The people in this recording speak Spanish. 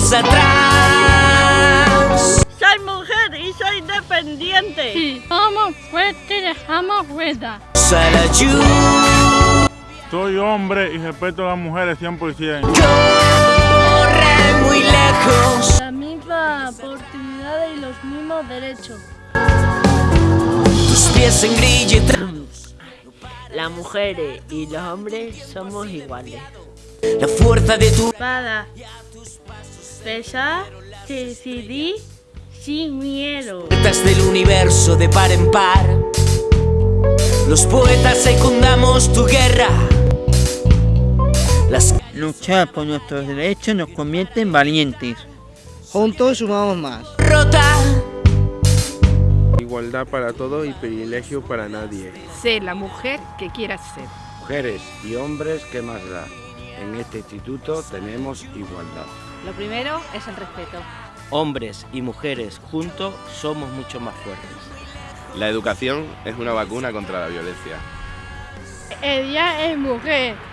dejes atrás. Soy mujer y soy independiente. Sí, somos fuertes y dejamos. Salayú. Soy hombre y respeto a las mujeres 100%. Corre muy lejos. La misma oportunidad y los mismos derechos. Tus pies en grillete. Las mujeres y los hombres somos iguales. La fuerza de tu Para pesar, decidir sin miedo. puertas del universo de par en par. Los poetas secundamos tu guerra. Las Luchar por nuestros derechos nos convierte en valientes. Juntos sumamos más. rota. Igualdad para todos y privilegio para nadie. Sé la mujer que quieras ser. Mujeres y hombres, ¿qué más da? En este instituto tenemos igualdad. Lo primero es el respeto. Hombres y mujeres juntos somos mucho más fuertes. La educación es una vacuna contra la violencia. Ella es mujer.